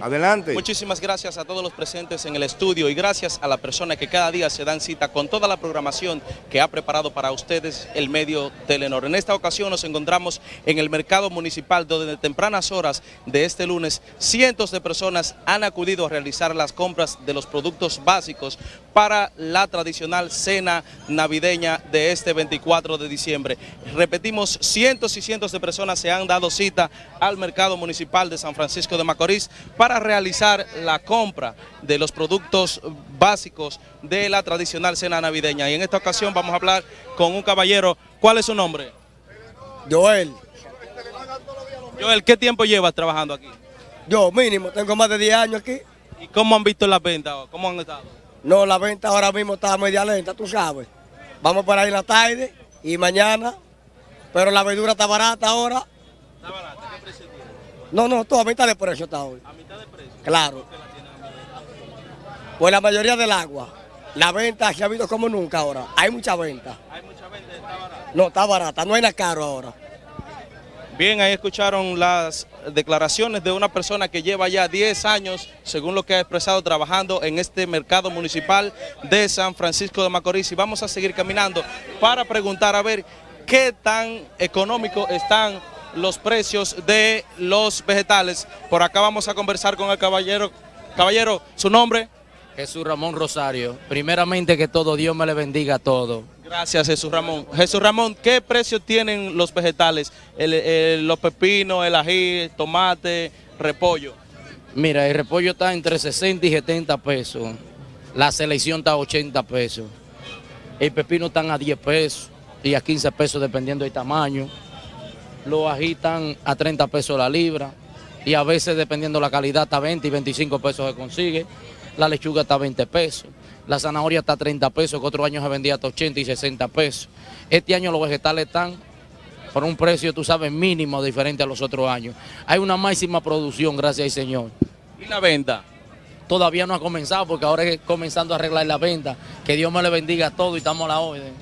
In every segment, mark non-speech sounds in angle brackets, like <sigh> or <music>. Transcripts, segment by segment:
Adelante. Muchísimas gracias a todos los presentes en el estudio y gracias a la persona que cada día se dan cita con toda la programación que ha preparado para ustedes el medio Telenor. En esta ocasión nos encontramos en el mercado municipal donde de tempranas horas de este lunes cientos de personas han acudido a realizar las compras de los productos básicos para la tradicional cena navideña de este 24 de diciembre. Repetimos, cientos y cientos de personas se han dado cita al mercado municipal de San Francisco de Macorís para realizar la compra de los productos básicos de la tradicional cena navideña. Y en esta ocasión vamos a hablar con un caballero. ¿Cuál es su nombre? Joel. Joel, ¿qué tiempo llevas trabajando aquí? Yo mínimo, tengo más de 10 años aquí. ¿Y cómo han visto las ventas? ¿Cómo han estado? No, la venta ahora mismo está media lenta, tú sabes. Vamos para ahí en la tarde y mañana, pero la verdura está barata ahora. ¿Está barata? No, no, todo a mitad de precio está hoy. ¿A mitad de precio? Claro. Pues la mayoría del agua, la venta se ha habido como nunca ahora. Hay mucha venta. Hay mucha venta, está barata. No, está barata, no hay nada caro ahora. Bien, ahí escucharon las declaraciones de una persona que lleva ya 10 años, según lo que ha expresado, trabajando en este mercado municipal de San Francisco de Macorís. Y vamos a seguir caminando para preguntar a ver qué tan económico están los precios de los vegetales. Por acá vamos a conversar con el caballero. Caballero, ¿su nombre? Jesús Ramón Rosario. Primeramente que todo, Dios me le bendiga a todo. Gracias, Jesús Ramón. Jesús Ramón, ¿qué precio tienen los vegetales? El- el- los pepinos, el ají, el tomate, repollo. Mira, el repollo está entre 60 y 70 pesos. La selección está a 80 pesos. El pepino están a 10 pesos y a 15 pesos dependiendo del tamaño. Ají están a 30 pesos la libra y a veces dependiendo la calidad está 20 y 25 pesos se consigue. La lechuga está a 20 pesos. La zanahoria está a 30 pesos, que otros años se vendía hasta 80 y 60 pesos. Este año los vegetales están por un precio, tú sabes, mínimo diferente a los otros años. Hay una máxima producción, gracias al Señor. ¿Y la venta? Todavía no ha comenzado porque ahora es comenzando a arreglar la venta. Que Dios me le bendiga a todo y estamos a la orden.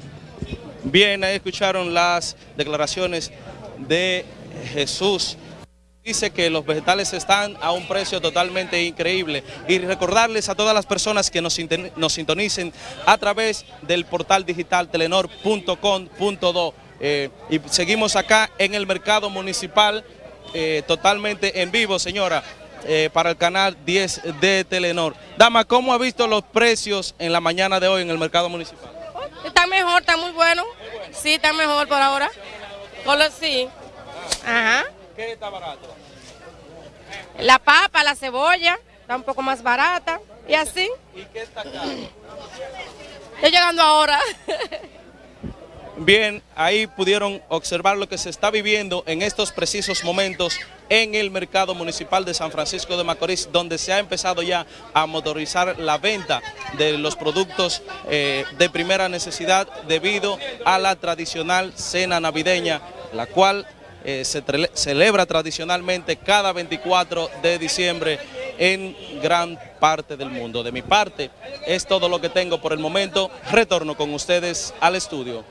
Bien, ahí escucharon las declaraciones de Jesús. Dice que los vegetales están a un precio totalmente increíble y recordarles a todas las personas que nos, nos sintonicen a través del portal digital telenor.com.do Eh, y seguimos acá en el mercado municipal eh, totalmente en vivo, señora, eh, para el canal 10 de Telenor. Dama, ¿cómo ha visto los precios en la mañana de hoy en el mercado municipal? Está mejor, está muy bueno. Sí, está mejor por ahora. Color sí. Ajá. ¿Qué está barato? La papa, la cebolla, está un poco más barata. Y así. ¿Y qué está caro? Estoy llegando ahora. <laughs> Bien, ahí pudieron observar lo que se está viviendo en estos precisos momentos en el mercado municipal de San Francisco de Macorís, donde se ha empezado ya a motorizar la venta de los productos eh, de primera necesidad debido a la tradicional cena navideña, la cual eh, se celebra tradicionalmente cada 24 de diciembre en gran parte del mundo. De mi parte, es todo lo que tengo por el momento. Retorno con ustedes al estudio.